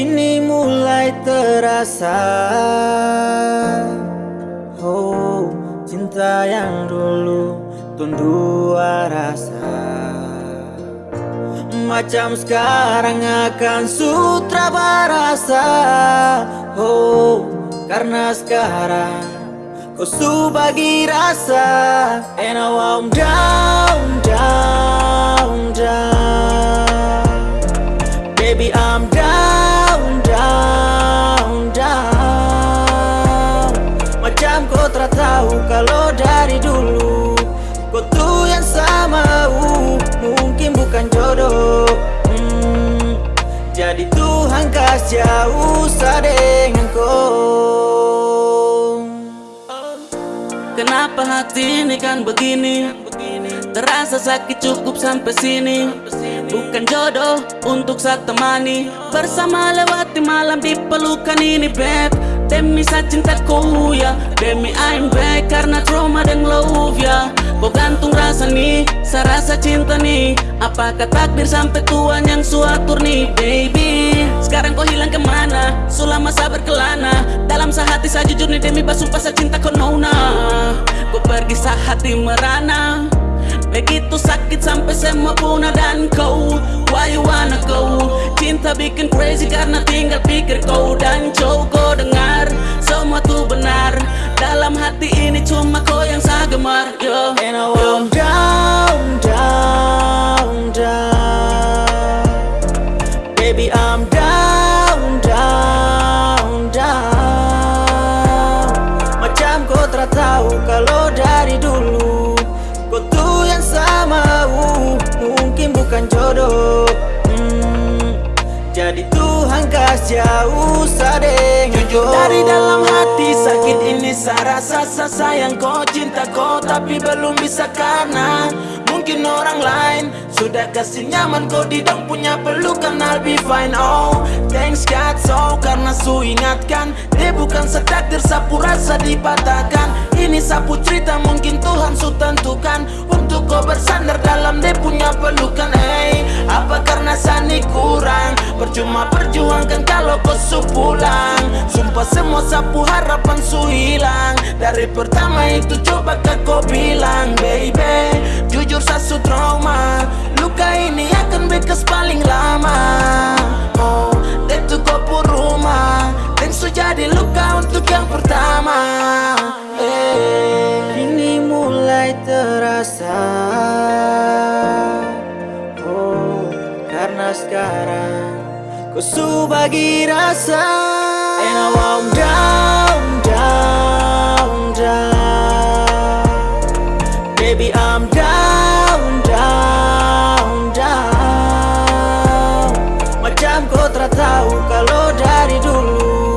Kini mulai terasa. Oh, cinta yang dulu tundua rasa. Macam sekarang akan sutra barasa. Oh, karena sekarang kau su bagi rasa. And now I'm down, down, down. Baby I'm kalau dari dulu Kau tuh yang sama uh, Mungkin bukan jodoh. Hmm, Jadi Tuhan kasih usah dengan kau. Kenapa hati ini kan begini? Terasa sakit cukup sampai sini. Bukan jodoh untuk saat temani. Bersama lewati malam di pelukan ini beb Demi sa cintaku ya. Demi I'm back karena trauma dan love ya. Kau gantung rasa nih, sa rasa cinta nih Apakah takdir sampai Tuhan yang suatur nih baby? Sekarang kau hilang ke mana, selama sabar kelana. Dalam sehati saya jujur nih demi basumpah sa cinta kau nona. Kau pergi sa hati merana Begitu sakit sampai semua punah dan kau. Why you wanna go? Cinta bikin crazy karena tinggal pikir kau. Dan kau dengar Semua tuh benar. Dalam hati ini cuma kau yang saya gemar yo, And now I'm down, Jujur kau dari dalam hati sakit ini saya rasa saya sayang. Kau cinta kau tapi belum bisa karena mungkin orang lain. Sudah kasih nyaman kau di dong punya pelukan I'll be fine. Oh thanks God so karena su ingatkan dia bukan setakdir sapu rasa dipatahkan. Ini sapu cerita mungkin Tuhan su tentukan. Untuk kau bersandar dalam su pulang. Sumpah semua sapu harapan su hilang. Dari pertama itu coba kau bilang baby Jujur saya su trauma. Luka ini akan bekas paling lama. Oh, kau pun rumah. Dan su jadi luka untuk yang pertama. Eh. Kini mulai terasa. Oh, karena sekarang Kau su bagi rasa. And now I'm down, down, down. Baby I'm down, down, down. Macam kau tak tahu kalau dari dulu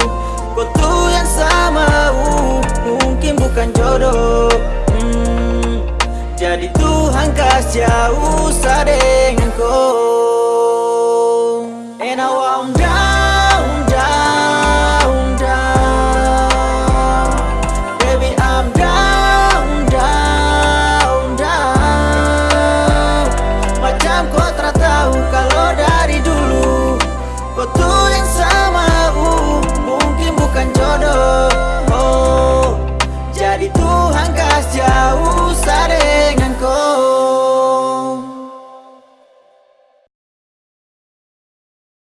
Kau tuh yang sama uh, Mungkin bukan jodoh. Hmm, Jadi Tuhan kasih usah deh And I won't